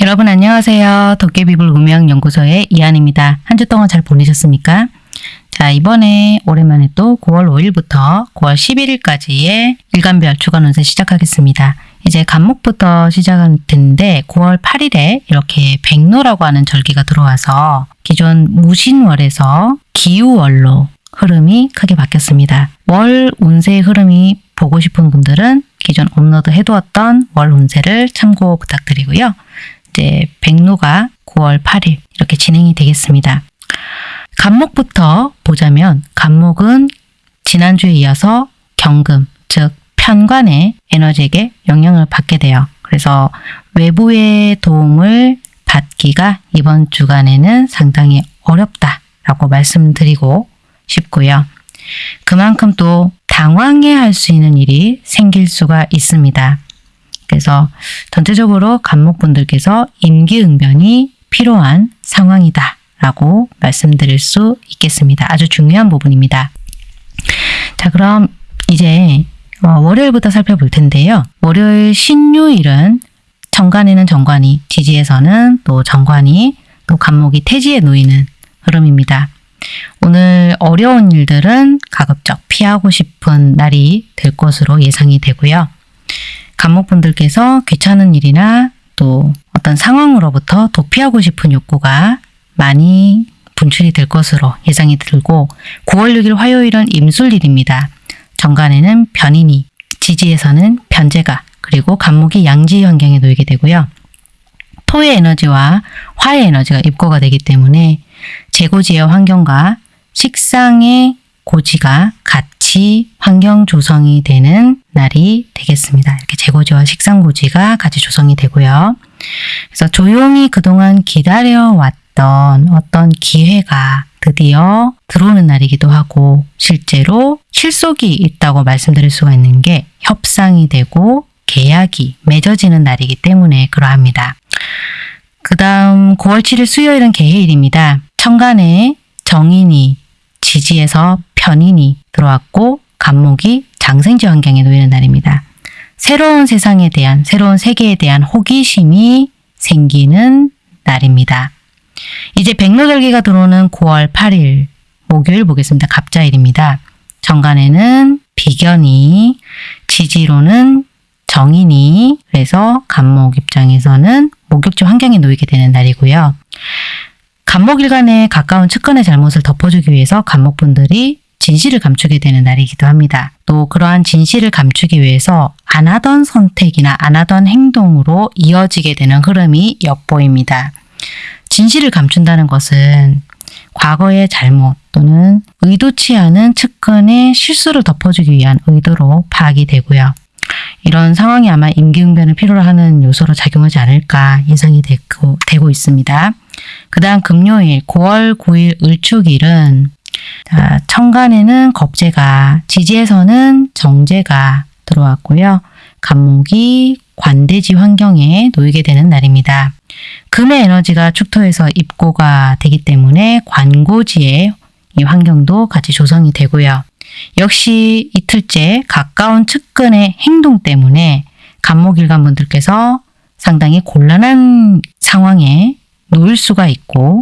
여러분 안녕하세요. 도깨비불 음영연구소의 이한입니다. 한 주 동안 잘 보내셨습니까? 자 이번에 오랜만에 또 9월 5일부터 9월 11일까지의 일간별 주간 운세 시작하겠습니다. 이제 간목부터 시작할 텐데 9월 8일에 이렇게 백로라고 하는 절기가 들어와서 기존 무신월에서 기우월로 흐름이 크게 바뀌었습니다. 월 운세의 흐름이 보고 싶은 분들은 기존 업로드 해두었던 월 운세를 참고 부탁드리고요. 이제 백로가 9월 8일 이렇게 진행이 되겠습니다. 간목부터 보자면 간목은 지난주에 이어서 경금, 즉 편관의 에너지에게 영향을 받게 돼요. 그래서 외부의 도움을 받기가 이번 주간에는 상당히 어렵다라고 말씀드리고 싶고요. 그만큼 또 당황해 할 수 있는 일이 생길 수가 있습니다. 그래서 전체적으로 간목분들께서 임기응변이 필요한 상황이다 라고 말씀드릴 수 있겠습니다. 아주 중요한 부분입니다. 자 그럼 이제 어, 월요일부터 살펴볼 텐데요. 월요일 신유일은 정관에는 정관이, 지지에서는 또 정관이, 또 간목이 태지에 놓이는 흐름입니다. 오늘 어려운 일들은 가급적 피하고 싶은 날이 될 것으로 예상이 되고요. 간목분들께서 귀찮은 일이나 또 어떤 상황으로부터 도피하고 싶은 욕구가 많이 분출이 될 것으로 예상이 들고 9월 6일 화요일은 임술일입니다. 정관에는 변인이, 지지에서는 변제가, 그리고 간목이 양지 환경에 놓이게 되고요. 토의 에너지와 화의 에너지가 입고가 되기 때문에 재고지의 환경과 식상의 고지가 같 이 환경 조성이 되는 날이 되겠습니다. 이렇게 재고지와 식상고지가 같이 조성이 되고요. 그래서 조용히 그동안 기다려왔던 어떤 기회가 드디어 들어오는 날이기도 하고 실제로 실속이 있다고 말씀드릴 수가 있는 게 협상이 되고 계약이 맺어지는 날이기 때문에 그러합니다. 그 다음 9월 7일 수요일은 개해일입니다. 천간에 정인이 지지에서 편인이 들어왔고 간목이 장생지 환경에 놓이는 날입니다. 새로운 세상에 대한 새로운 세계에 대한 호기심이 생기는 날입니다. 이제 백로절기가 들어오는 9월 8일 목요일 보겠습니다. 갑자일입니다. 정간에는 비견이 지지로는 정인이 그래서 간목 입장에서는 목욕지 환경에 놓이게 되는 날이고요. 간목일간에 가까운 측근의 잘못을 덮어주기 위해서 간목분들이 진실을 감추게 되는 날이기도 합니다. 또 그러한 진실을 감추기 위해서 안 하던 선택이나 안 하던 행동으로 이어지게 되는 흐름이 엿보입니다. 진실을 감춘다는 것은 과거의 잘못 또는 의도치 않은 측근의 실수를 덮어주기 위한 의도로 파악이 되고요. 이런 상황이 아마 임기응변을 필요로 하는 요소로 작용하지 않을까 예상이 되고, 되고 있습니다. 그 다음 금요일 9월 9일 을축일은 자, 천간에는 겁재가, 지지에서는 정제가 들어왔고요. 간목이 관대지 환경에 놓이게 되는 날입니다. 금의 에너지가 축토에서 입고가 되기 때문에 관고지의 이 환경도 같이 조성이 되고요. 역시 이틀째 가까운 측근의 행동 때문에 간목일간 분들께서 상당히 곤란한 상황에 놓일 수가 있고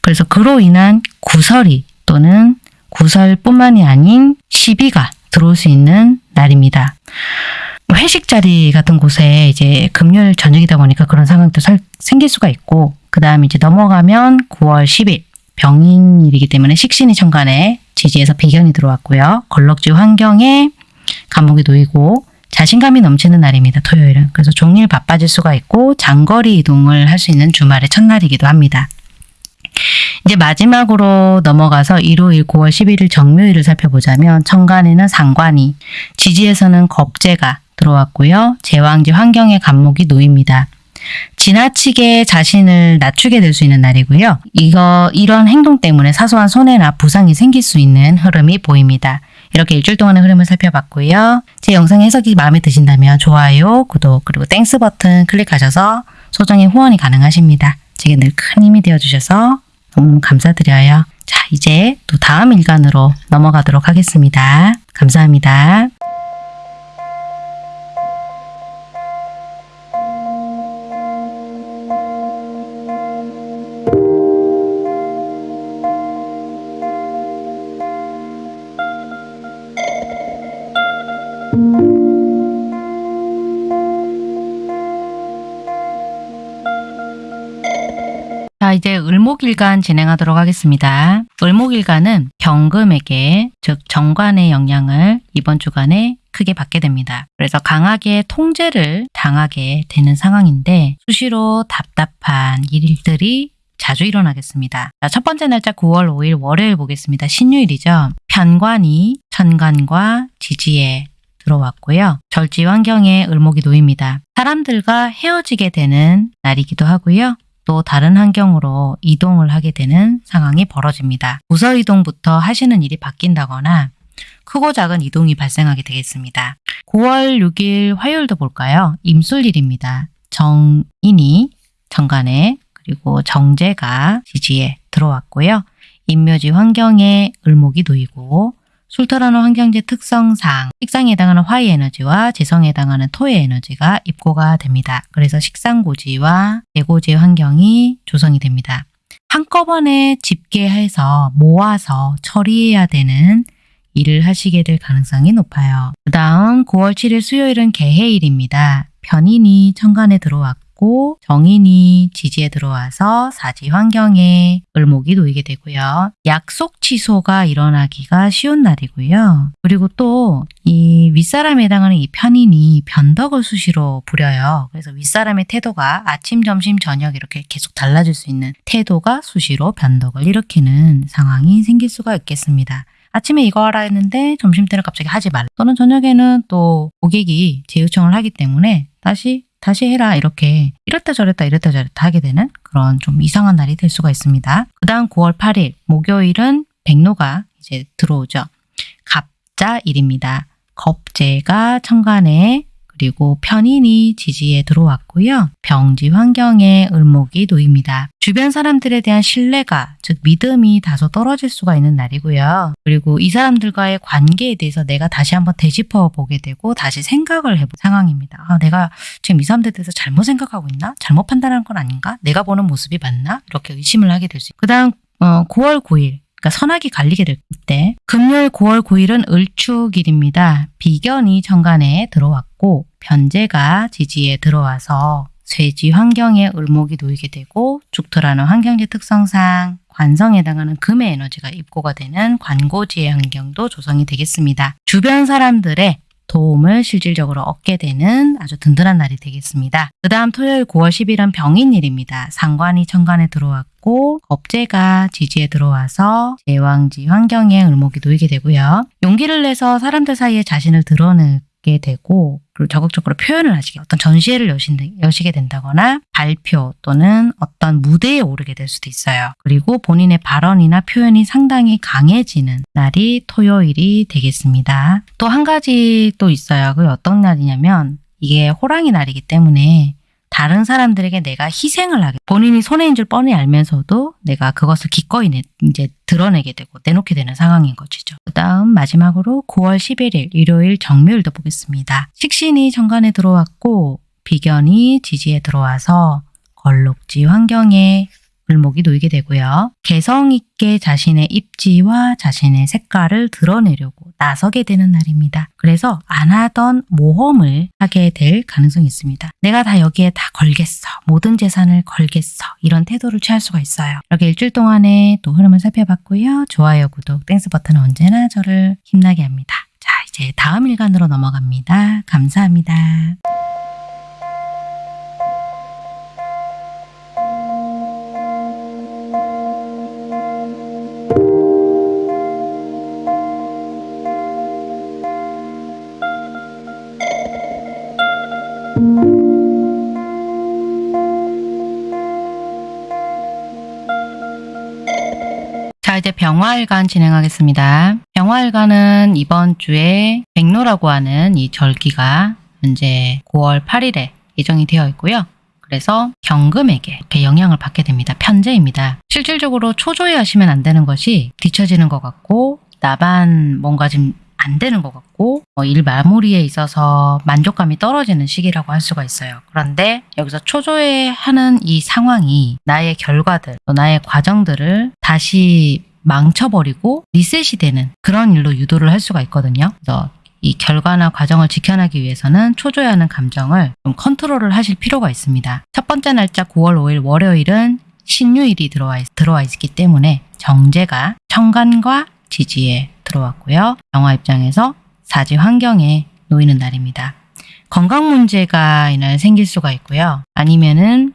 그래서 그로 인한 구설이 또는 구설뿐만이 아닌 시비가 들어올 수 있는 날입니다. 회식 자리 같은 곳에 이제 금요일 저녁이다 보니까 그런 상황도 살, 생길 수가 있고 그 다음에 이제 넘어가면 9월 10일 병인일이기 때문에 식신이 천간에 지지에서 비견이 들어왔고요. 걸럭지 환경에 감옥이 놓이고 자신감이 넘치는 날입니다. 토요일은. 그래서 종일 바빠질 수가 있고 장거리 이동을 할 수 있는 주말의 첫날이기도 합니다. 이제 마지막으로 넘어가서 일요일 9월 11일 정묘일을 살펴보자면 천간에는 상관이, 지지에서는 겁재가 들어왔고요. 제왕지 환경의 갑목이 놓입니다. 지나치게 자신을 낮추게 될 수 있는 날이고요. 이거 이런 행동 때문에 사소한 손해나 부상이 생길 수 있는 흐름이 보입니다. 이렇게 일주일 동안의 흐름을 살펴봤고요. 제 영상 해석이 마음에 드신다면 좋아요, 구독, 그리고 Thanks 버튼 클릭하셔서 소정의 후원이 가능하십니다. 제게 늘 큰 힘이 되어주셔서 너무 감사드려요. 자, 이제 또 다음 일간으로 넘어가도록 하겠습니다. 감사합니다. 을목일간 진행하도록 하겠습니다. 을목일간은 경금에게, 즉 정관의 영향을 이번 주간에 크게 받게 됩니다. 그래서 강하게 통제를 당하게 되는 상황인데 수시로 답답한 일들이 자주 일어나겠습니다. 자, 첫 번째 날짜 9월 5일 월요일 보겠습니다. 신유일이죠. 편관이 천간과 지지에 들어왔고요. 절지 환경에 을목이 놓입니다. 사람들과 헤어지게 되는 날이기도 하고요. 또 다른 환경으로 이동을 하게 되는 상황이 벌어집니다. 부서 이동부터 하시는 일이 바뀐다거나 크고 작은 이동이 발생하게 되겠습니다. 9월 6일 화요일도 볼까요? 임술일입니다. 정인이 정관에 그리고 정제가 지지에 들어왔고요. 인묘지 환경에 을목이 놓이고 술토라는 환경지 특성상 식상에 해당하는 화의 에너지와 지성에 해당하는 토의 에너지가 입고가 됩니다. 그래서 식상고지와 대고지 환경이 조성이 됩니다. 한꺼번에 집계해서 모아서 처리해야 되는 일을 하시게 될 가능성이 높아요. 그 다음 9월 7일 수요일은 개해일입니다. 편인이 천간에 들어왔고 정인이 지지에 들어와서 사지 환경에 을목이 놓이게 되고요. 약속 취소가 일어나기가 쉬운 날이고요. 그리고 또 이 윗사람에 해당하는 이 편인이 변덕을 수시로 부려요. 그래서 윗사람의 태도가 아침, 점심, 저녁 이렇게 계속 달라질 수 있는 태도가 수시로 변덕을 일으키는 상황이 생길 수가 있겠습니다. 아침에 이거 하라 했는데 점심 때는 갑자기 하지 말라. 또는 저녁에는 또 고객이 재요청을 하기 때문에 다시 다시 해라 이렇게 이랬다 저랬다 이랬다 저랬다 하게 되는 그런 좀 이상한 날이 될 수가 있습니다. 그 다음 9월 8일 목요일은 백로가 이제 들어오죠. 갑자일입니다. 겁재가 천간에 그리고 편인이 지지에 들어왔고요. 병지 환경에 을목이 놓입니다. 주변 사람들에 대한 신뢰가, 즉 믿음이 다소 떨어질 수가 있는 날이고요. 그리고 이 사람들과의 관계에 대해서 내가 다시 한번 되짚어 보게 되고 다시 생각을 해본 상황입니다. 아, 내가 지금 이 사람들에 대해서 잘못 생각하고 있나? 잘못 판단한 건 아닌가? 내가 보는 모습이 맞나? 이렇게 의심을 하게 될 수 있고. 그 다음 어, 9월 9일 그러니까 선악이 갈리게 될 때 금요일 9월 9일은 을축일입니다. 비견이 정관에 들어왔고 변제가 지지에 들어와서 쇠지 환경에 을목이 놓이게 되고 죽토라는 환경지 특성상 관성에 해당하는 금의 에너지가 입고가 되는 관고지의 환경도 조성이 되겠습니다. 주변 사람들의 도움을 실질적으로 얻게 되는 아주 든든한 날이 되겠습니다. 그 다음 토요일 9월 10일은 병인일입니다. 상관이 천간에 들어왔고 겁재가 지지에 들어와서 제왕지 환경에 을목이 놓이게 되고요. 용기를 내서 사람들 사이에 자신을 드러내게 되고 그리고 적극적으로 표현을 하시게 어떤 전시회를 여신, 여시게 된다거나 발표 또는 어떤 무대에 오르게 될 수도 있어요. 그리고 본인의 발언이나 표현이 상당히 강해지는 날이 토요일이 되겠습니다. 또 한 가지 또 있어요. 그게 어떤 날이냐면 이게 호랑이 날이기 때문에 다른 사람들에게 내가 희생을 하게 본인이 손해인 줄 뻔히 알면서도 내가 그것을 기꺼이 내, 이제 덜어내게 되고 내놓게 되는 상황인 것이죠. 그 다음 마지막으로 9월 11일 일요일 정묘일도 보겠습니다. 식신이 천간에 들어왔고 비견이 지지에 들어와서 건록지 환경에 을목이 놓이게 되고요. 개성 있게 자신의 입지와 자신의 색깔을 드러내려고 나서게 되는 날입니다. 그래서 안 하던 모험을 하게 될 가능성이 있습니다. 내가 다 여기에 다 걸겠어. 모든 재산을 걸겠어. 이런 태도를 취할 수가 있어요. 이렇게 일주일 동안의 또 흐름을 살펴봤고요. 좋아요, 구독, Thanks 버튼은 언제나 저를 힘나게 합니다. 자, 이제 다음 일간으로 넘어갑니다. 감사합니다. 병화일간 진행하겠습니다. 병화일간은 이번 주에 백로라고 하는 이 절기가 현재 9월 8일에 예정이 되어 있고요. 그래서 경금에게 이렇게 영향을 받게 됩니다. 편제입니다. 실질적으로 초조해 하시면 안 되는 것이 뒤처지는 것 같고 나만 뭔가 좀안 되는 것 같고 어, 일 마무리에 있어서 만족감이 떨어지는 시기라고 할 수가 있어요. 그런데 여기서 초조해하는 이 상황이 나의 결과들, 또 나의 과정들을 다시 망쳐버리고 리셋이 되는 그런 일로 유도를 할 수가 있거든요. 그래서 이 결과나 과정을 지켜내기 위해서는 초조해하는 감정을 좀 컨트롤을 하실 필요가 있습니다. 첫 번째 날짜 9월 5일 월요일은 신유일이 들어와, 있, 들어와 있기 때문에 정제가 천간과 지지에 들어왔고요. 병화 입장에서 사지 환경에 놓이는 날입니다. 건강 문제가 이날 생길 수가 있고요. 아니면은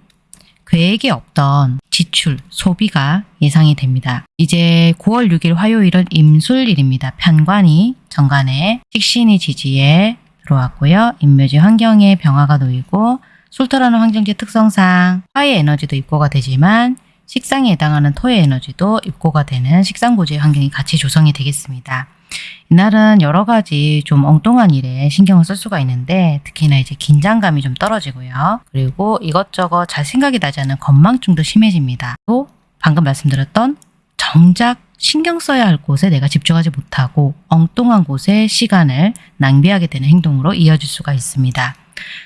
계획에 없던 지출, 소비가 예상이 됩니다. 이제 9월 6일 화요일은 임술일입니다. 편관이 정관에 식신이 지지에 들어왔고요. 인묘지 환경에 병화가 놓이고 술토라는 환경지 특성상 화의 에너지도 입고가 되지만 식상에 해당하는 토의 에너지도 입고가 되는 식상고지의 환경이 같이 조성이 되겠습니다. 이날은 여러 가지 좀 엉뚱한 일에 신경을 쓸 수가 있는데 특히나 이제 긴장감이 좀 떨어지고요. 그리고 이것저것 잘 생각이 나지 않는 건망증도 심해집니다. 또 방금 말씀드렸던 정작 신경 써야 할 곳에 내가 집중하지 못하고 엉뚱한 곳에 시간을 낭비하게 되는 행동으로 이어질 수가 있습니다.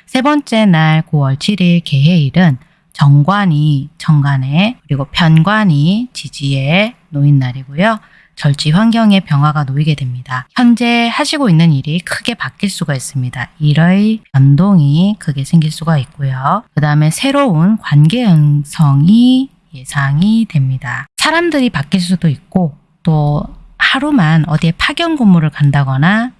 세 번째 날 9월 7일 개해일은 정관이 정관에 그리고 편관이 지지에 놓인 날이고요. 절지 환경에 변화가 놓이게 됩니다. 현재 하시고 있는 일이 크게 바뀔 수가 있습니다. 일의 변동이 크게 생길 수가 있고요. 그 다음에 새로운 관계 형성이 예상이 됩니다. 사람들이 바뀔 수도 있고 또 하루만 어디에 파견 근무를 간다거나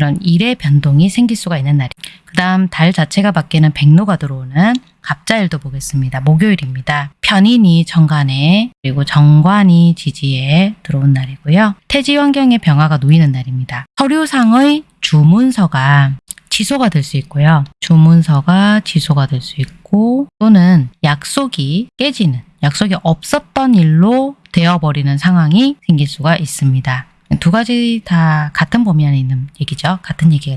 이런 일의 변동이 생길 수가 있는 날이. 그 다음 달 자체가 바뀌는 백로가 들어오는 갑자일도 보겠습니다. 목요일입니다. 편인이 정관에 그리고 정관이 지지에 들어온 날이고요. 태지 환경의 병화가 놓이는 날입니다. 서류상의 주문서가 취소가 될 수 있고요. 주문서가 취소가 될 수 있고 또는 약속이 깨지는 약속이 없었던 일로 되어버리는 상황이 생길 수가 있습니다. 두 가지 다 같은 범위 안에 있는 얘기죠. 같은 얘기가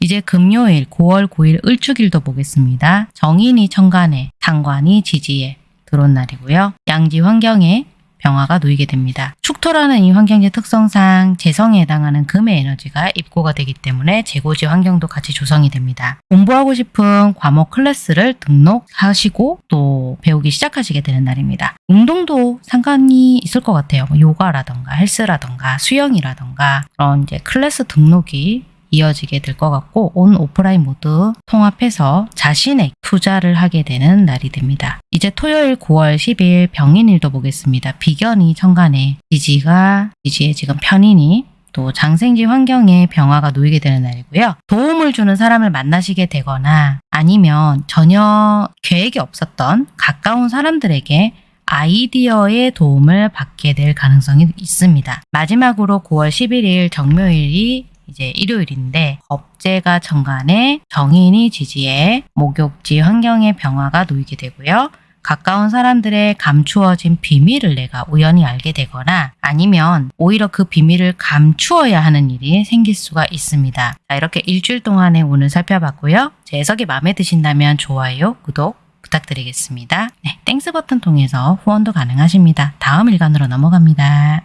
이제 금요일 9월 9일 을축일도 보겠습니다. 정인이 천간에 상관이 지지에 들어온 날이고요. 양지 환경에 병화가 놓이게 됩니다. 축토라는 이 환경의 특성상 재성에 해당하는 금의 에너지가 입고가 되기 때문에 재고지 환경도 같이 조성이 됩니다. 공부하고 싶은 과목 클래스를 등록하시고 또 배우기 시작하시게 되는 날입니다. 운동도 상관이 있을 것 같아요. 뭐 요가라던가 헬스라던가 수영이라던가 그런 이제 클래스 등록이 이어지게 될 것 같고 온 오프라인 모두 통합해서 자신의 투자를 하게 되는 날이 됩니다. 이제 토요일 9월 10일 병인일도 보겠습니다. 비견이 천간에 지지가 지지에 지금 편인이 또 장생지 환경에 병화가 놓이게 되는 날이고요. 도움을 주는 사람을 만나시게 되거나 아니면 전혀 계획이 없었던 가까운 사람들에게 아이디어의 도움을 받게 될 가능성이 있습니다. 마지막으로 9월 11일 정묘일이 이제 일요일인데 겁재가 정간에 정인이 지지에 목욕지 환경의 병화가 놓이게 되고요. 가까운 사람들의 감추어진 비밀을 내가 우연히 알게 되거나 아니면 오히려 그 비밀을 감추어야 하는 일이 생길 수가 있습니다. 자, 이렇게 일주일 동안의 운을 살펴봤고요. 제 해석이 마음에 드신다면 좋아요, 구독 부탁드리겠습니다. 네, Thanks 버튼 통해서 후원도 가능하십니다. 다음 일간으로 넘어갑니다.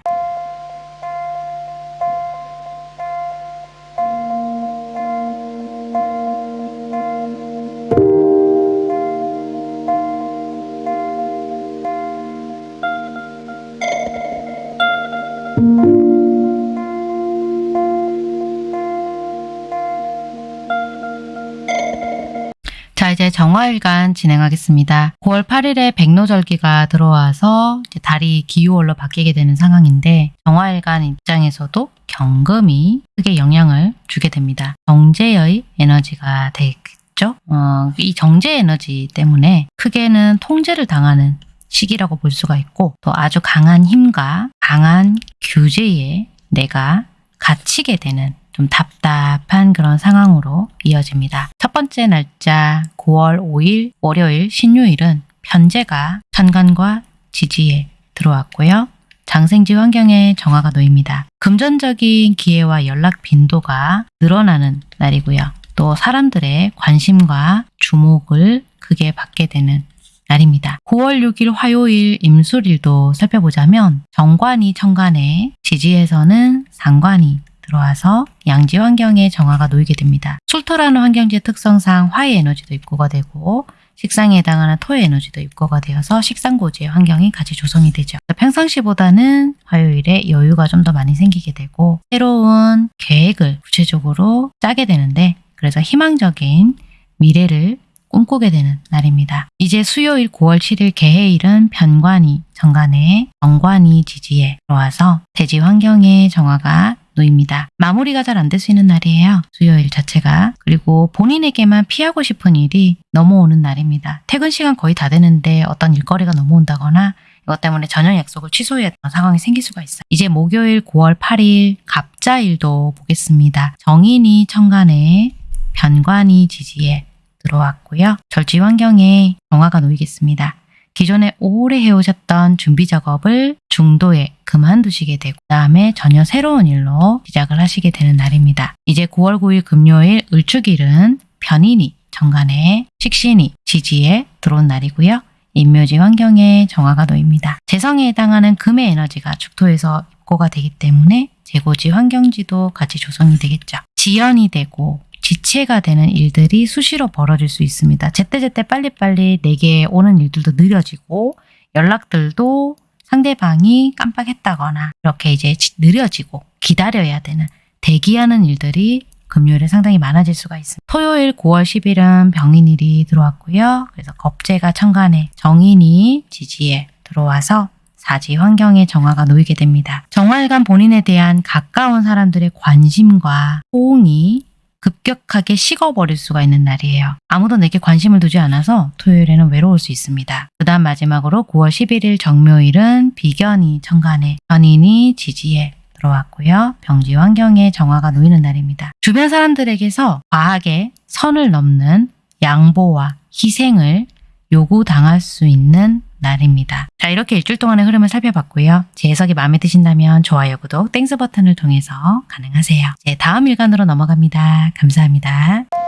정화일간 진행하겠습니다. 9월 8일에 백로절기가 들어와서 달이 기후월로 바뀌게 되는 상황인데 정화일간 입장에서도 경금이 크게 영향을 주게 됩니다. 정제의 에너지가 되겠죠. 어, 이 정제 에너지 때문에 크게는 통제를 당하는 시기라고 볼 수가 있고 또 아주 강한 힘과 강한 규제에 내가 갇히게 되는 좀 답답한 그런 상황으로 이어집니다. 첫 번째 날짜 9월 5일 월요일 신유일은 편제가 천간과 지지에 들어왔고요. 장생지 환경에 정화가 놓입니다. 금전적인 기회와 연락 빈도가 늘어나는 날이고요. 또 사람들의 관심과 주목을 크게 받게 되는 날입니다. 9월 6일 화요일 임술일도 살펴보자면 정관이 천간에 지지에서는 상관이 들어와서 양지 환경에 정화가 놓이게 됩니다. 술토라는 환경지의 특성상 화의 에너지도 입고가 되고 식상에 해당하는 토의 에너지도 입고가 되어서 식상고지의 환경이 같이 조성이 되죠. 평상시보다는 화요일에 여유가 좀 더 많이 생기게 되고 새로운 계획을 구체적으로 짜게 되는데 그래서 희망적인 미래를 꿈꾸게 되는 날입니다. 이제 수요일 9월 7일 개해일은 변관이 정관에 정관이 지지에 들어와서 대지 환경에 정화가 놓입니다. 마무리가 잘 안 될 수 있는 날이에요. 수요일 자체가. 그리고 본인에게만 피하고 싶은 일이 넘어오는 날입니다. 퇴근 시간 거의 다 되는데 어떤 일거리가 넘어온다거나 이것 때문에 저녁 약속을 하는 상황이 생길 수가 있어요. 이제 목요일 9월 8일 갑자일도 보겠습니다. 정인이 천간에 변관이 지지에 들어왔고요. 절지 환경에 정화가 놓이겠습니다. 기존에 오래 해오셨던 준비 작업을 중도에 그만두시게 되고 그 다음에 전혀 새로운 일로 시작을 하시게 되는 날입니다. 이제 9월 9일 금요일 을축일은 변인이 정관에 식신이 지지에 들어온 날이고요. 인묘지 환경에 정화가 놓입니다. 재성에 해당하는 금의 에너지가 축토에서 입고가 되기 때문에 재고지 환경지도 같이 조성이 되겠죠. 지연이 되고 지체가 되는 일들이 수시로 벌어질 수 있습니다. 제때제때 빨리빨리 내게 오는 일들도 느려지고 연락들도 상대방이 깜빡했다거나 이렇게 이제 느려지고 기다려야 되는 대기하는 일들이 금요일에 상당히 많아질 수가 있습니다. 토요일 9월 10일은 병인일이 들어왔고요. 그래서 겁재가 천간에 정인이 지지에 들어와서 사지 환경에 정화가 놓이게 됩니다. 정화일간 본인에 대한 가까운 사람들의 관심과 호응이 급격하게 식어버릴 수가 있는 날이에요. 아무도 내게 관심을 두지 않아서 토요일에는 외로울 수 있습니다. 그 다음 마지막으로 9월 11일 정묘일은 비견이 천간에 견인이 지지에 들어왔고요. 병지 환경에 정화가 놓이는 날입니다. 주변 사람들에게서 과하게 선을 넘는 양보와 희생을 요구당할 수 있는 날입니다. 자 이렇게 일주일 동안의 흐름을 살펴봤고요. 제 해석이 마음에 드신다면 좋아요, 구독, Thanks 버튼을 통해서 가능하세요. 네 다음 일간으로 넘어갑니다. 감사합니다.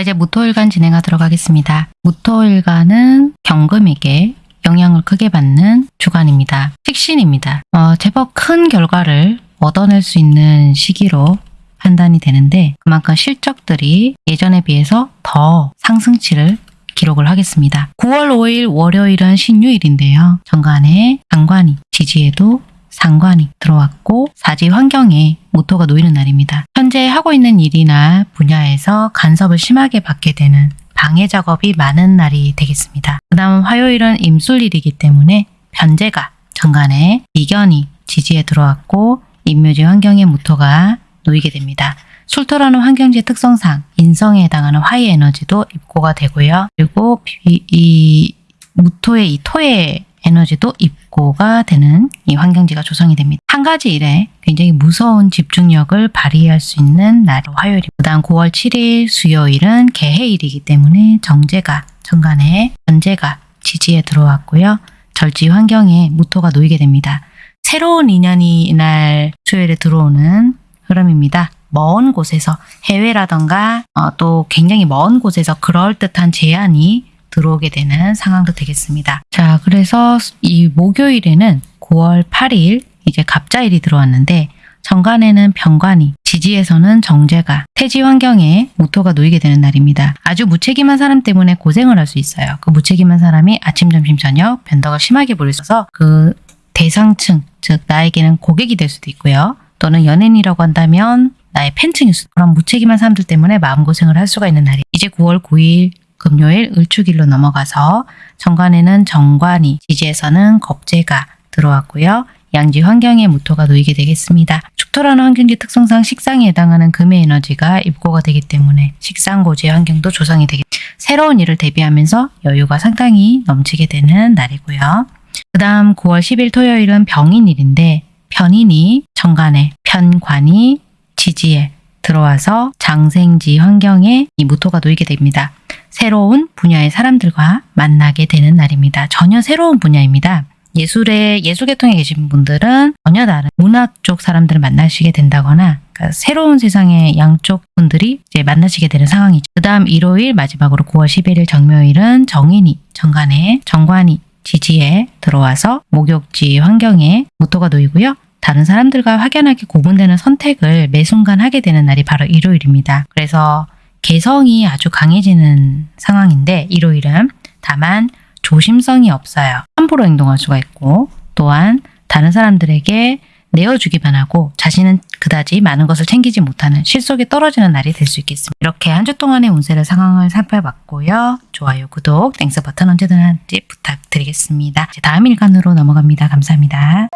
자 이제 무토일간 진행하도록 하겠습니다. 무토일간은 경금에게 영향을 크게 받는 주간입니다. 식신입니다. 어, 제법 큰 결과를 얻어낼 수 있는 시기로 판단이 되는데 그만큼 실적들이 예전에 비해서 더 상승치를 기록을 하겠습니다. 9월 5일 월요일은 신유일인데요. 정관에 장관이 지지에도 상관이 들어왔고 사지 환경에 모토가 놓이는 날입니다. 현재 하고 있는 일이나 분야에서 간섭을 심하게 받게 되는 방해 작업이 많은 날이 되겠습니다. 그 다음 화요일은 임술일이기 때문에 변제가 정관에 이견이 지지에 들어왔고 인묘지 환경에 모토가 놓이게 됩니다. 술토라는 환경지 특성상 인성에 해당하는 화의 에너지도 입고가 되고요. 그리고 이, 이 무토의 이 토의 에너지도 입고가 되는 이 환경지가 조성이 됩니다. 한 가지 일에 굉장히 무서운 집중력을 발휘할 수 있는 날 화요일. 그 다음 9월 7일 수요일은 개해일이기 때문에 정제가 정간에 현재가 지지에 들어왔고요. 절지 환경에 무토가 놓이게 됩니다. 새로운 인연이 이날 수요일에 들어오는 흐름입니다. 먼 곳에서 해외라던가 어, 또 굉장히 먼 곳에서 그럴듯한 제안이 들어오게 되는 상황도 되겠습니다. 자, 그래서 이 목요일에는 9월 8일 이제 갑자일이 들어왔는데 정관에는 병관이, 지지에서는 정제가, 태지 환경에 모토가 놓이게 되는 날입니다. 아주 무책임한 사람 때문에 고생을 할 수 있어요. 그 무책임한 사람이 아침, 점심, 저녁 변덕을 심하게 부리셔서 그 대상층, 즉 나에게는 고객이 될 수도 있고요. 또는 연예인이라고 한다면 나의 팬층일 수도 그런 무책임한 사람들 때문에 마음고생을 할 수가 있는 날이 이제 9월 9일 금요일 을축일로 넘어가서 정관에는 정관이, 지지에서는 겁재가 들어왔고요. 양지 환경에 무토가 놓이게 되겠습니다. 축토라는 환경지 특성상 식상에 해당하는 금의 에너지가 입고가 되기 때문에 식상고지의 환경도 조성이 되겠 새로운 일을 대비하면서 여유가 상당히 넘치게 되는 날이고요. 그 다음 9월 10일 토요일은 병인일인데 편인이 정관에 편관이 지지에 들어와서 장생지 환경에 이 무토가 놓이게 됩니다. 새로운 분야의 사람들과 만나게 되는 날입니다. 전혀 새로운 분야입니다. 예술의 예술계통에 계신 분들은 전혀 다른 문학 쪽 사람들을 만나시게 된다거나 그러니까 새로운 세상의 양쪽 분들이 이제 만나시게 되는 상황이죠. 그 다음 일요일 마지막으로 9월 11일 정묘일은 정인이 정관에 정관이 지지에 들어와서 목욕지 환경에 모토가 놓이고요. 다른 사람들과 확연하게 구분되는 선택을 매 순간 하게 되는 날이 바로 일요일입니다. 그래서 개성이 아주 강해지는 상황인데 일요일은 다만 조심성이 없어요. 함부로 행동할 수가 있고 또한 다른 사람들에게 내어주기만 하고 자신은 그다지 많은 것을 챙기지 못하는 실속이 떨어지는 날이 될 수 있겠습니다. 이렇게 한 주 동안의 운세를 상황을 살펴봤고요. 좋아요, 구독, Thanks 버튼 언제든지 부탁드리겠습니다. 다음 일간으로 넘어갑니다. 감사합니다.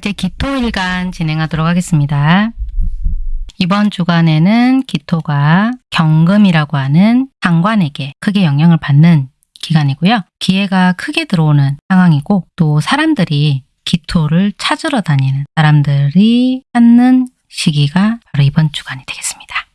이제 기토일간 진행하도록 하겠습니다. 이번 주간에는 기토가 경금이라고 하는 상관에게 크게 영향을 받는 기간이고요. 기회가 크게 들어오는 상황이고 또 사람들이 기토를 찾으러 다니는 사람들이 찾는 시기가 바로 이번 주간이 되겠습니다.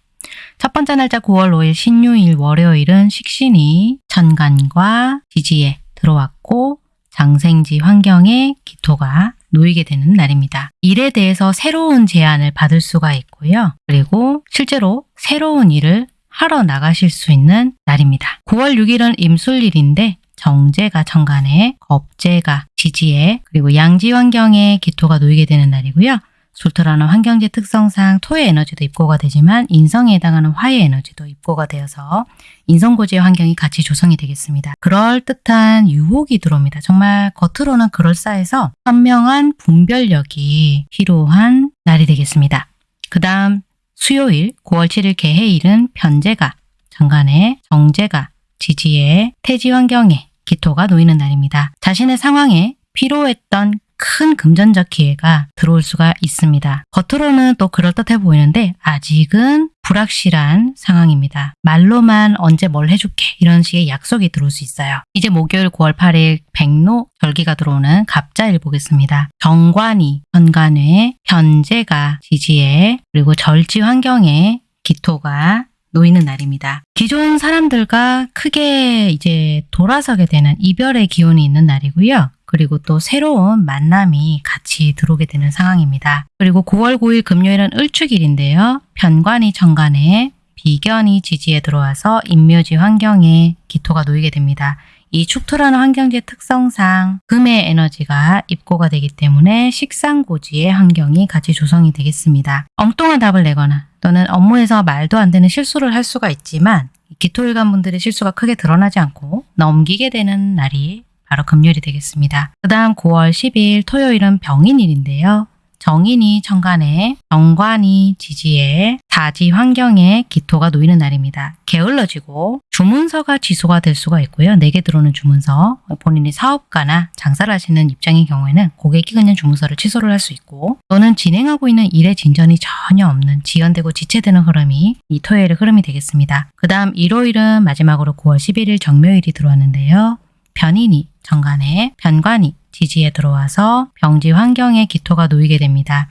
첫 번째 날짜 9월 5일 신유일 월요일은 식신이 천간과 지지에 들어왔고 장생지 환경에 기토가 놓이게 되는 날입니다. 일에 대해서 새로운 제안을 받을 수가 있고요. 그리고 실제로 새로운 일을 하러 나가실 수 있는 날입니다. 9월 6일은 임술일인데 정제가 천간에 겁제가 지지에 그리고 양지 환경에 기토가 놓이게 되는 날이고요. 술토라는 환경지 특성상 토의 에너지도 입고가 되지만 인성에 해당하는 화의 에너지도 입고가 되어서 인성고지의 환경이 같이 조성이 되겠습니다. 그럴듯한 유혹이 들어옵니다. 정말 겉으로는 그럴싸해서 현명한 분별력이 필요한 날이 되겠습니다. 그 다음 수요일 9월 7일 개해일은 변제가 정간에 정제가 지지에 태지 환경에 기토가 놓이는 날입니다. 자신의 상황에 필요했던 큰 금전적 기회가 들어올 수가 있습니다. 겉으로는 또 그럴듯해 보이는데 아직은 불확실한 상황입니다. 말로만 언제 뭘 해줄게 이런 식의 약속이 들어올 수 있어요. 이제 목요일 9월 8일 백로 절기가 들어오는 갑자일 보겠습니다. 정관이 현관에 현재가 지지에 그리고 절지 환경에 기토가 놓이는 날입니다. 기존 사람들과 크게 이제 돌아서게 되는 이별의 기운이 있는 날이고요. 그리고 또 새로운 만남이 같이 들어오게 되는 상황입니다. 그리고 9월 9일 금요일은 을축일인데요. 편관이 정관에 비견이 지지에 들어와서 인묘지 환경에 기토가 놓이게 됩니다. 이 축토라는 환경지의 특성상 금의 에너지가 입고가 되기 때문에 식상고지의 환경이 같이 조성이 되겠습니다. 엉뚱한 답을 내거나 또는 업무에서 말도 안 되는 실수를 할 수가 있지만 기토일관 분들의 실수가 크게 드러나지 않고 넘기게 되는 날이 바로 금요일이 되겠습니다. 그 다음 9월 10일 토요일은 병인일인데요. 정인이 천간에, 정관이 지지에, 사지 환경에 기토가 놓이는 날입니다. 게을러지고 주문서가 취소가 될 수가 있고요. 내게 들어오는 주문서, 본인이 사업가나 장사를 하시는 입장의 경우에는 고객이 그냥 주문서를 취소를 할 수 있고 또는 진행하고 있는 일의 진전이 전혀 없는 지연되고 지체되는 흐름이 이 토요일의 흐름이 되겠습니다. 그 다음 일요일은 마지막으로 9월 11일 정묘일이 들어왔는데요. 편인이 천간에 편관이 지지에 들어와서 병지 환경에 기토가 놓이게 됩니다.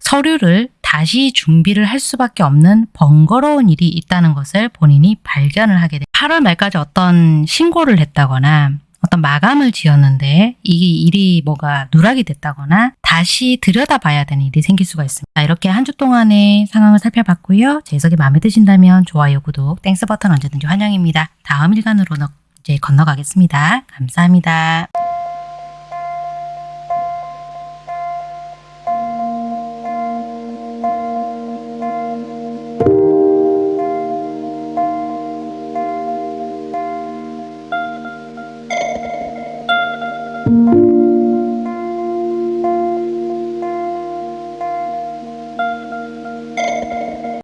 서류를 다시 준비를 할 수밖에 없는 번거로운 일이 있다는 것을 본인이 발견을 하게 됩니다. 8월 말까지 어떤 신고를 했다거나 어떤 마감을 지었는데 이 일이 뭐가 누락이 됐다거나 다시 들여다봐야 되는 일이 생길 수가 있습니다. 이렇게 한 주 동안의 상황을 살펴봤고요. 제 해석이 마음에 드신다면 좋아요, 구독, Thanks 버튼 언제든지 환영입니다. 다음 일간으로 이제 건너가겠습니다. 감사합니다.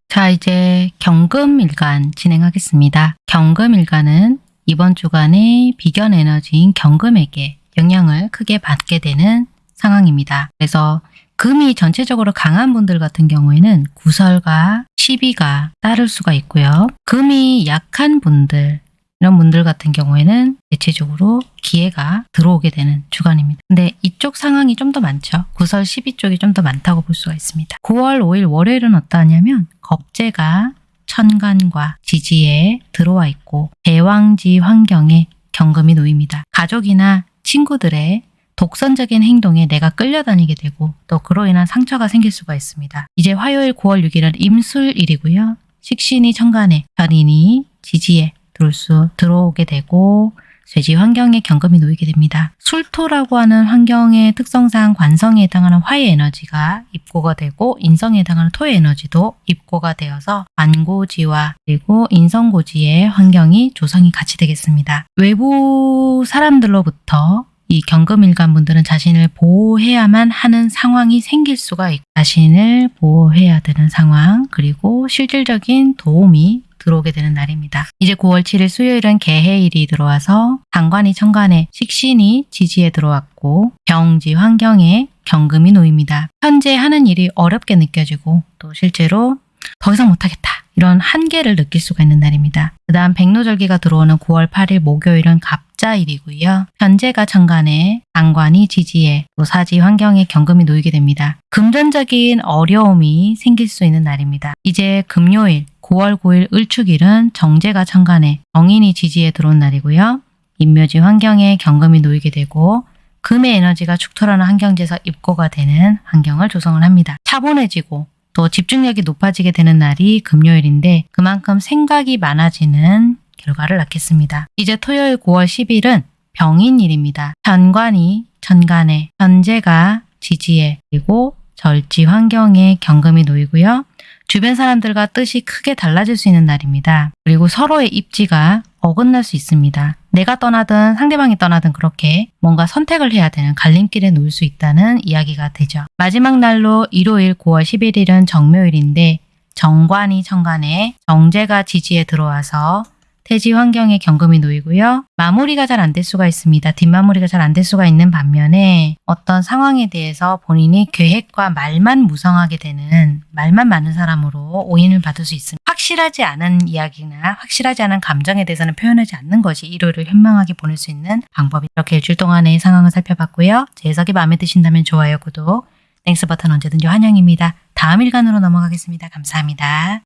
자, 이제 경금일간 진행하겠습니다. 경금일간은 이번 주간에 비견 에너지인 경금에게 영향을 크게 받게 되는 상황입니다. 그래서 금이 전체적으로 강한 분들 같은 경우에는 구설과 시비가 따를 수가 있고요. 금이 약한 분들, 이런 분들 같은 경우에는 대체적으로 기회가 들어오게 되는 주간입니다. 근데 이쪽 상황이 좀 더 많죠. 구설 12쪽이 좀 더 많다고 볼 수가 있습니다. 9월 5일 월요일은 어떠하냐면 겁재가 천간과 지지에 들어와 있고 대왕지 환경에 경금이 놓입니다. 가족이나 친구들의 독선적인 행동에 내가 끌려다니게 되고 또 그로 인한 상처가 생길 수가 있습니다. 이제 화요일 9월 6일은 임술일이고요. 식신이 천간에 편인이 지지에 들어올 수 들어오게 되고 쇠지 환경에 경금이 놓이게 됩니다. 술토라고 하는 환경의 특성상 관성에 해당하는 화의 에너지가 입고가 되고 인성에 해당하는 토의 에너지도 입고가 되어서 관고지와 그리고 인성고지의 환경이 조성이 같이 되겠습니다. 외부 사람들로부터 이 경금일간 분들은 자신을 보호해야만 하는 상황이 생길 수가 있고 자신을 보호해야 되는 상황 그리고 실질적인 도움이 들어오게 되는 날입니다. 이제 9월 7일 수요일은 개해일이 들어와서 상관이 천간에 식신이 지지에 들어왔고 병지 환경에 경금이 놓입니다. 현재 하는 일이 어렵게 느껴지고 또 실제로 더 이상 못하겠다. 이런 한계를 느낄 수가 있는 날입니다. 그 다음 백로절기가 들어오는 9월 8일 목요일은 갑자일이고요. 현재가 천간에 상관이 지지에 또 사지 환경에 경금이 놓이게 됩니다. 금전적인 어려움이 생길 수 있는 날입니다. 이제 금요일 9월 9일 을축일은 정제가 천간에 정인이 지지에 들어온 날이고요. 인묘지 환경에 경금이 놓이게 되고 금의 에너지가 축토라는 환경지에서 입고가 되는 환경을 조성을 합니다. 차분해지고 또 집중력이 높아지게 되는 날이 금요일인데 그만큼 생각이 많아지는 결과를 낳겠습니다. 이제 토요일 9월 10일은 병인일입니다. 현관이 천간에 현재가 지지에 그리고 절지 환경에 경금이 놓이고요. 주변 사람들과 뜻이 크게 달라질 수 있는 날입니다. 그리고 서로의 입지가 어긋날 수 있습니다. 내가 떠나든 상대방이 떠나든 그렇게 뭔가 선택을 해야 되는 갈림길에 놓일 수 있다는 이야기가 되죠. 마지막 날로 일요일 9월 11일은 정묘일인데 정관이 천간에 정제가 지지에 들어와서 태지 환경에 경금이 놓이고요. 마무리가 잘 안 될 수가 있습니다. 뒷마무리가 잘 안 될 수가 있는 반면에 어떤 상황에 대해서 본인이 계획과 말만 무성하게 되는 말만 많은 사람으로 오인을 받을 수 있습니다. 확실하지 않은 이야기나 확실하지 않은 감정에 대해서는 표현하지 않는 것이 일요일을 현명하게 보낼 수 있는 방법이 이렇게 일주일 동안의 상황을 살펴봤고요. 제 해석이 마음에 드신다면 좋아요, 구독, 땡스 버튼 언제든지 환영입니다. 다음 일간으로 넘어가겠습니다. 감사합니다.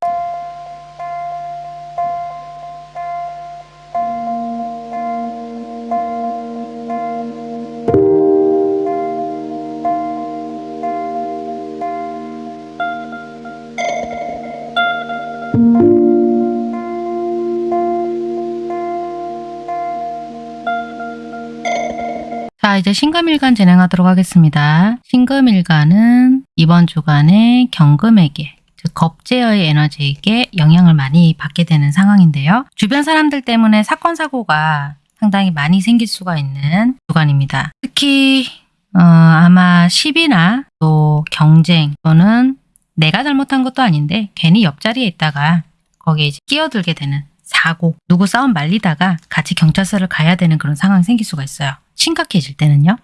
이제 신금일간 진행하도록 하겠습니다. 신금일간은 이번 주간에 경금에게, 즉 겁제어의 에너지에게 영향을 많이 받게 되는 상황인데요. 주변 사람들 때문에 사건, 사고가 상당히 많이 생길 수가 있는 주간입니다. 특히 어, 아마 시비나 또 경쟁 또는 내가 잘못한 것도 아닌데 괜히 옆자리에 있다가 거기에 끼어들게 되는 사고, 누구 싸움 말리다가 같이 경찰서를 가야 되는 그런 상황이 생길 수가 있어요. 심각해질 때는요.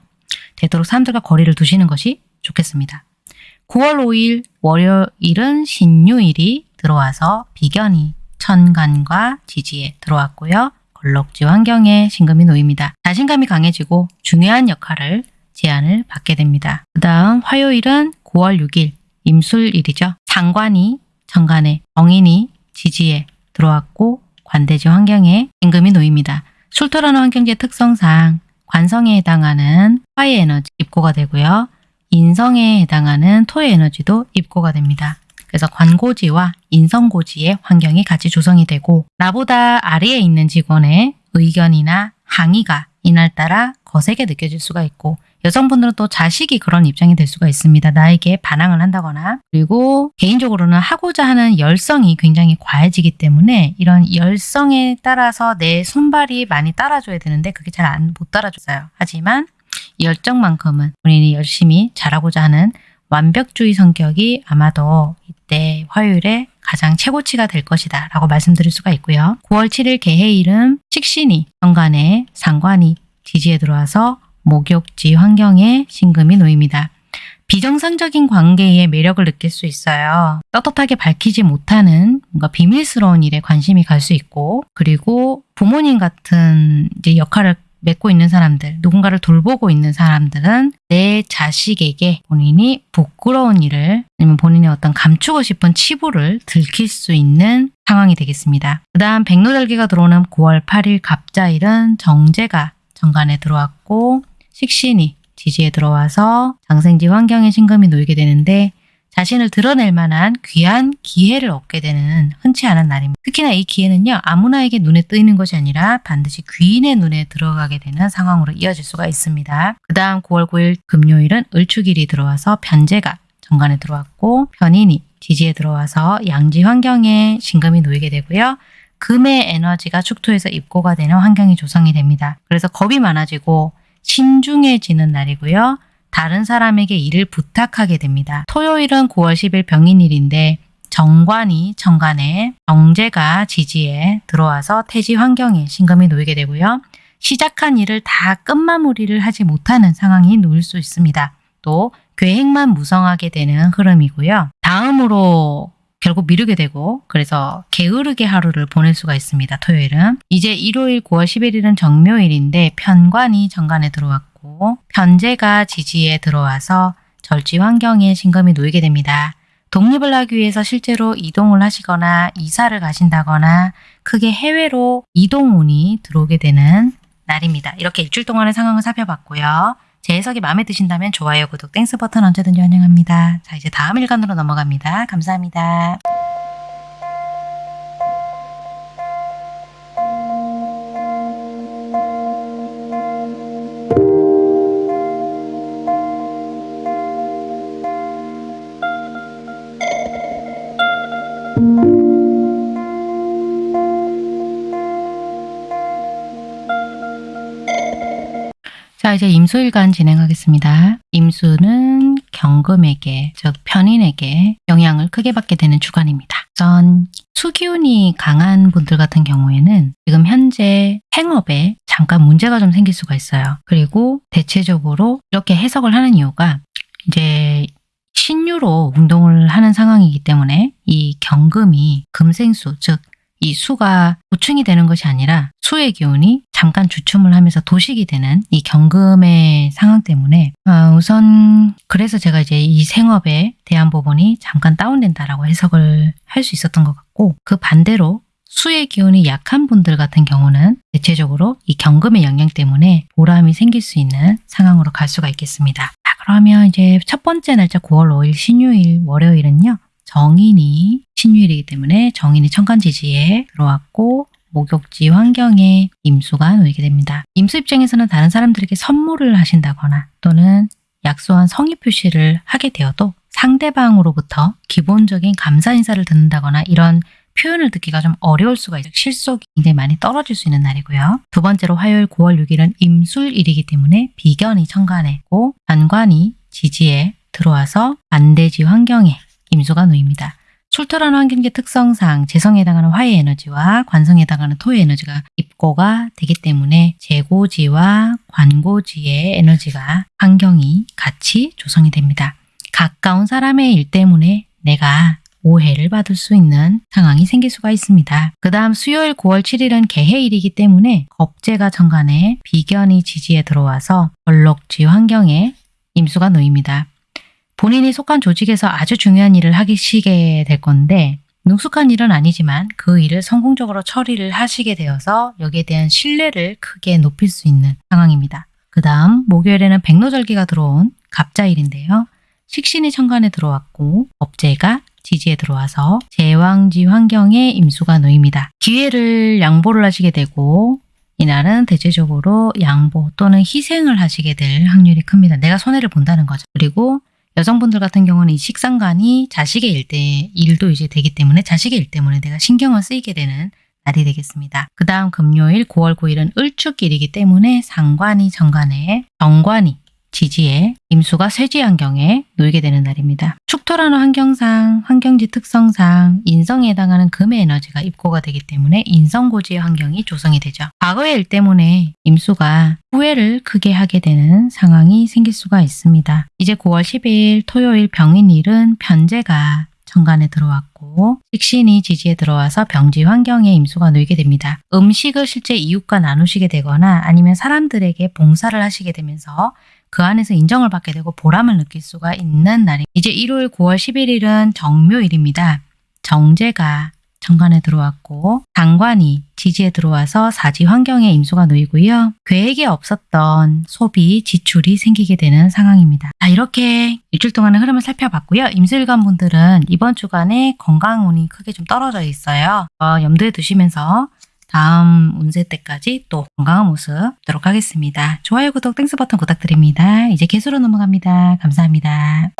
되도록 사람들과 거리를 두시는 것이 좋겠습니다. 9월 5일 월요일은 신유일이 들어와서 비견이 천간과 지지에 들어왔고요. 걸럭지 환경에 신금이 놓입니다. 자신감이 강해지고 중요한 역할을 제안을 받게 됩니다. 그 다음 화요일은 9월 6일 임술일이죠. 상관이 천간에 정인이 지지에 들어왔고 관대지 환경에 임금이 놓입니다. 술토라는 환경지의 특성상 관성에 해당하는 화의 에너지 입고가 되고요. 인성에 해당하는 토의 에너지도 입고가 됩니다. 그래서 관고지와 인성고지의 환경이 같이 조성이 되고 나보다 아래에 있는 직원의 의견이나 항의가 이날따라 거세게 느껴질 수가 있고 여성분들은 또 자식이 그런 입장이 될 수가 있습니다. 나에게 반항을 한다거나 그리고 개인적으로는 하고자 하는 열성이 굉장히 과해지기 때문에 이런 열성에 따라서 내 손발이 많이 따라줘야 되는데 그게 잘 못 따라줘요. 하지만 이 열정만큼은 본인이 열심히 잘하고자 하는 완벽주의 성격이 아마도 이때 화요일에 가장 최고치가 될 것이다 라고 말씀드릴 수가 있고요. 9월 7일 개해일은 식신이 정관에 상관이 지지에 들어와서 목욕지 환경에 신금이 놓입니다. 비정상적인 관계의 매력을 느낄 수 있어요. 떳떳하게 밝히지 못하는 뭔가 비밀스러운 일에 관심이 갈 수 있고 그리고 부모님 같은 이제 역할을 맺고 있는 사람들, 누군가를 돌보고 있는 사람들은 내 자식에게 본인이 부끄러운 일을 아니면 본인의 어떤 감추고 싶은 치부를 들킬 수 있는 상황이 되겠습니다. 그 다음 백로절기가 들어오는 9월 8일 갑자일은 정제가 정관에 들어왔고 식신이 지지에 들어와서 장생지 환경에 신금이 놓이게 되는데 자신을 드러낼 만한 귀한 기회를 얻게 되는 흔치 않은 날입니다. 특히나 이 기회는요. 아무나에게 눈에 뜨이는 것이 아니라 반드시 귀인의 눈에 들어가게 되는 상황으로 이어질 수가 있습니다. 그 다음 9월 9일 금요일은 을축일이 들어와서 변제가 정관에 들어왔고 편인이 지지에 들어와서 양지 환경에 신금이 놓이게 되고요. 금의 에너지가 축토에서 입고가 되는 환경이 조성이 됩니다. 그래서 겁이 많아지고 신중해지는 날이고요. 다른 사람에게 일을 부탁하게 됩니다. 토요일은 9월 10일 병인일인데 정관이 정관에 정제가 지지에 들어와서 태지 환경에 신금이 놓이게 되고요. 시작한 일을 다 끝마무리를 하지 못하는 상황이 놓일 수 있습니다. 또 계획만 무성하게 되는 흐름이고요. 다음으로 결국 미루게 되고 그래서 게으르게 하루를 보낼 수가 있습니다. 토요일은. 이제 일요일 9월 11일은 정묘일인데 편관이 천간에 들어왔고 편재가 지지에 들어와서 절지 환경에 신금이 놓이게 됩니다. 독립을 하기 위해서 실제로 이동을 하시거나 이사를 가신다거나 크게 해외로 이동운이 들어오게 되는 날입니다. 이렇게 일주일 동안의 상황을 살펴봤고요. 제 해석이 마음에 드신다면 좋아요, 구독, Thanks 버튼 언제든지 환영합니다. 자, 이제 다음 일간으로 넘어갑니다. 감사합니다. 임수일간 진행하겠습니다. 임수는 경금에게, 즉 편인에게 영향을 크게 받게 되는 주간입니다. 우선 수기운이 강한 분들 같은 경우에는 지금 현재 행업에 잠깐 문제가 좀 생길 수가 있어요. 그리고 대체적으로 이렇게 해석을 하는 이유가 이제 신유로 운동을 하는 상황이기 때문에 이 경금이 금생수, 즉 이 수가 보충이 되는 것이 아니라 수의 기운이 잠깐 주춤을 하면서 도식이 되는 이 경금의 상황 때문에 어, 우선 그래서 제가 이제 이 생업에 대한 부분이 잠깐 다운된다라고 해석을 할 수 있었던 것 같고 그 반대로 수의 기운이 약한 분들 같은 경우는 대체적으로 이 경금의 영향 때문에 보람이 생길 수 있는 상황으로 갈 수가 있겠습니다. 자, 그러면 이제 첫 번째 날짜 9월 5일 신유일 월요일은요. 정인이 신유일이기 때문에 정인이 천간지지에 들어왔고 목욕지 환경에 임수가 놓이게 됩니다. 임수 입장에서는 다른 사람들에게 선물을 하신다거나 또는 약소한 성의 표시를 하게 되어도 상대방으로부터 기본적인 감사 인사를 듣는다거나 이런 표현을 듣기가 좀 어려울 수가 있어요. 실속이 굉장히 많이 떨어질 수 있는 날이고요. 두 번째로 화요일 9월 6일은 임술일이기 때문에 비견이 천간에고 반관이 지지에 들어와서 반대지 환경에 임수가 놓입니다. 출토라는 환경의 특성상 재성에 해당하는 화의 에너지와 관성에 해당하는 토의 에너지가 입고가 되기 때문에 재고지와 관고지의 에너지가 환경이 같이 조성이 됩니다. 가까운 사람의 일 때문에 내가 오해를 받을 수 있는 상황이 생길 수가 있습니다. 그 다음 수요일 9월 7일은 개해일이기 때문에 겁재가 정간에 비견이 지지에 들어와서 벌록지 환경에 임수가 놓입니다. 본인이 속한 조직에서 아주 중요한 일을 하시게 될 건데 능숙한 일은 아니지만 그 일을 성공적으로 처리를 하시게 되어서 여기에 대한 신뢰를 크게 높일 수 있는 상황입니다. 그 다음 목요일에는 백로절기가 들어온 갑자일인데요. 식신이 천간에 들어왔고 업제가 지지에 들어와서 제왕지 환경에 임수가 놓입니다. 기회를 양보를 하시게 되고 이날은 대체적으로 양보 또는 희생을 하시게 될 확률이 큽니다. 내가 손해를 본다는 거죠. 그리고 여성분들 같은 경우는 이 식상관이 자식의 일 때 일도 이제 되기 때문에 자식의 일 때문에 내가 신경을 쓰이게 되는 날이 되겠습니다. 그 다음 금요일 9월 9일은 을축일이기 때문에 상관이 정관에 정관이 지지에 임수가 쇠지 환경에 놓이게 되는 날입니다. 축토라는 환경상, 환경지 특성상 인성에 해당하는 금의 에너지가 입고가 되기 때문에 인성고지의 환경이 조성이 되죠. 과거의 일 때문에 임수가 후회를 크게 하게 되는 상황이 생길 수가 있습니다. 이제 9월 10일 토요일 병인일은 편제가 정관에 들어왔고 식신이 지지에 들어와서 병지 환경에 임수가 놓이게 됩니다. 음식을 실제 이웃과 나누시게 되거나 아니면 사람들에게 봉사를 하시게 되면서 그 안에서 인정을 받게 되고 보람을 느낄 수가 있는 날이 이제 일요일 9월 11일은 정묘일입니다. 정제가 정관에 들어왔고 장관이 지지에 들어와서 사지 환경에 임수가 놓이고요. 계획에 없었던 소비, 지출이 생기게 되는 상황입니다. 자, 이렇게 일주일 동안의 흐름을 살펴봤고요. 임술관 분들은 이번 주간에 건강운이 크게 좀 떨어져 있어요. 어, 염두에 두시면서 다음 운세 때까지 또 건강한 모습 보도록 하겠습니다. 좋아요, 구독, 땡스 버튼 부탁드립니다. 이제 개수로 넘어갑니다. 감사합니다.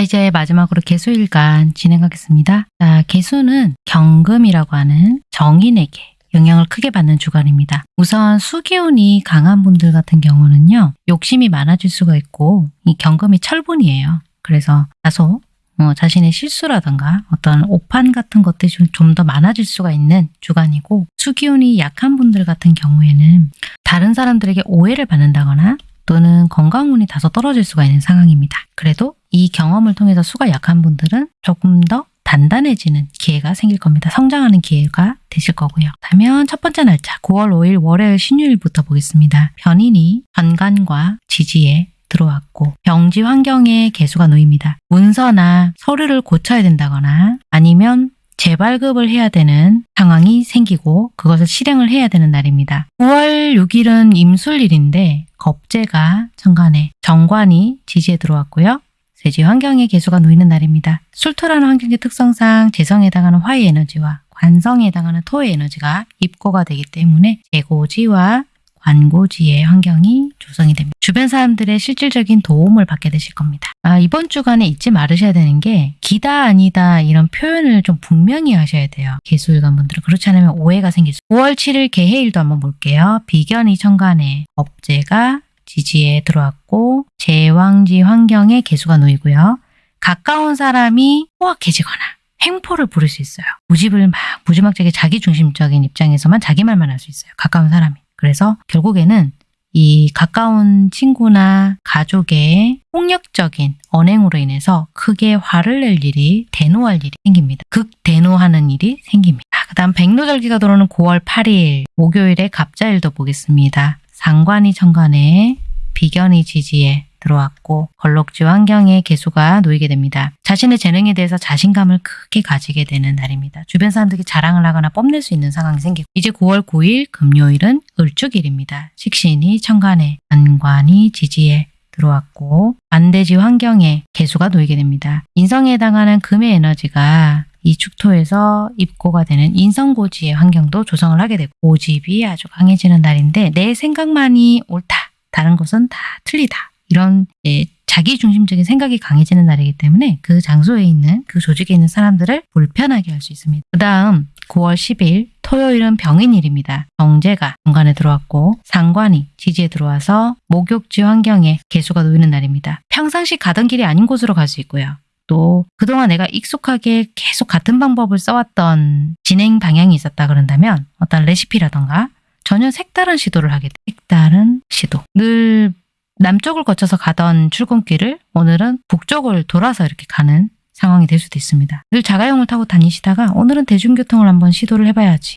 자, 이제 마지막으로 개수일간 진행하겠습니다. 자, 개수는 경금이라고 하는 정인에게 영향을 크게 받는 주간입니다. 우선 수기운이 강한 분들 같은 경우는요, 욕심이 많아질 수가 있고, 이 경금이 철분이에요. 그래서 다소 어, 자신의 실수라던가 어떤 오판 같은 것들이 좀 더 많아질 수가 있는 주간이고, 수기운이 약한 분들 같은 경우에는 다른 사람들에게 오해를 받는다거나 또는 건강운이 다소 떨어질 수가 있는 상황입니다. 그래도 이 경험을 통해서 수가 약한 분들은 조금 더 단단해지는 기회가 생길 겁니다. 성장하는 기회가 되실 거고요. 그러면 첫 번째 날짜 9월 5일 월요일 신유일부터 보겠습니다. 변인이 전간과 지지에 들어왔고 병지 환경에 개수가 놓입니다. 문서나 서류를 고쳐야 된다거나 아니면 재발급을 해야 되는 상황이 생기고 그것을 실행을 해야 되는 날입니다. 9월 6일은 임술일인데 겁재가 천간에 정관이 지지에 들어왔고요. 세지 환경에 개수가 놓이는 날입니다. 술토라는 환경의 특성상 재성에 해당하는 화의 에너지와 관성에 해당하는 토의 에너지가 입고가 되기 때문에 재고지와 관고지의 환경이 조성이 됩니다. 주변 사람들의 실질적인 도움을 받게 되실 겁니다. 아, 이번 주간에 잊지 말으셔야 되는 게 기다 아니다 이런 표현을 좀 분명히 하셔야 돼요. 개수일관 분들은 그렇지 않으면 오해가 생길 수 5월 7일 개해일도 한번 볼게요. 비견이 천간에 업제가 지지에 들어왔고 제왕지 환경에 개수가 놓이고요. 가까운 사람이 포악해지거나 횡포를 부를 수 있어요. 무집을 막 무지막지하게 자기중심적인 입장에서만 자기 말만 할 수 있어요. 가까운 사람이. 그래서 결국에는 이 가까운 친구나 가족의 폭력적인 언행으로 인해서 크게 화를 낼 일이 대노할 일이 생깁니다. 극대노하는 일이 생깁니다. 그 다음 백로절기가 들어오는 9월 8일 목요일에 갑자일도 보겠습니다. 상관이 천간에 비견이 지지에 들어왔고 걸럭지 환경에 개수가 놓이게 됩니다. 자신의 재능에 대해서 자신감을 크게 가지게 되는 날입니다. 주변 사람들이 자랑을 하거나 뽐낼 수 있는 상황이 생기고 이제 9월 9일 금요일은 을축일입니다. 식신이 천간에 안관이 지지에 들어왔고 반대지 환경에 개수가 놓이게 됩니다. 인성에 해당하는 금의 에너지가 이 축토에서 입고가 되는 인성고지의 환경도 조성을 하게 되고 고집이 아주 강해지는 날인데 내 생각만이 옳다. 다른 것은 다 틀리다. 이런 예, 자기중심적인 생각이 강해지는 날이기 때문에 그 장소에 있는 그 조직에 있는 사람들을 불편하게 할 수 있습니다. 그 다음 9월 10일 토요일은 병인일입니다. 정제가 중간에 들어왔고 상관이 지지에 들어와서 목욕지 환경에 개수가 놓이는 날입니다. 평상시 가던 길이 아닌 곳으로 갈 수 있고요. 또 그동안 내가 익숙하게 계속 같은 방법을 써왔던 진행 방향이 있었다 그런다면 어떤 레시피라던가 전혀 색다른 시도를 하게 돼. 색다른 시도. 늘 남쪽을 거쳐서 가던 출근길을 오늘은 북쪽을 돌아서 이렇게 가는 상황이 될 수도 있습니다. 늘 자가용을 타고 다니시다가 오늘은 대중교통을 한번 시도를 해봐야지.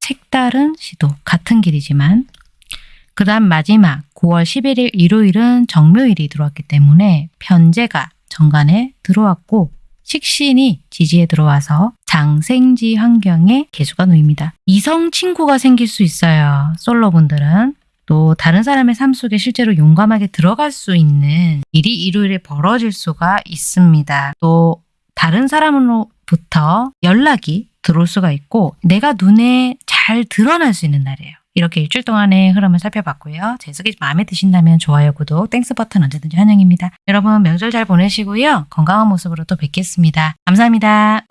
색다른 시도. 같은 길이지만 그 다음 마지막 9월 11일 일요일은 정묘일이 들어왔기 때문에 편제가 정관에 들어왔고 식신이 지지에 들어와서 장생지 환경에 개수가 놓입니다. 이성 친구가 생길 수 있어요. 솔로분들은. 또 다른 사람의 삶 속에 실제로 용감하게 들어갈 수 있는 일이 일요일에 벌어질 수가 있습니다. 또 다른 사람으로부터 연락이 들어올 수가 있고 내가 눈에 잘 드러날 수 있는 날이에요. 이렇게 일주일 동안의 흐름을 살펴봤고요. 제 해석이 마음에 드신다면 좋아요, 구독, Thanks 버튼 언제든지 환영입니다. 여러분 명절 잘 보내시고요. 건강한 모습으로 또 뵙겠습니다. 감사합니다.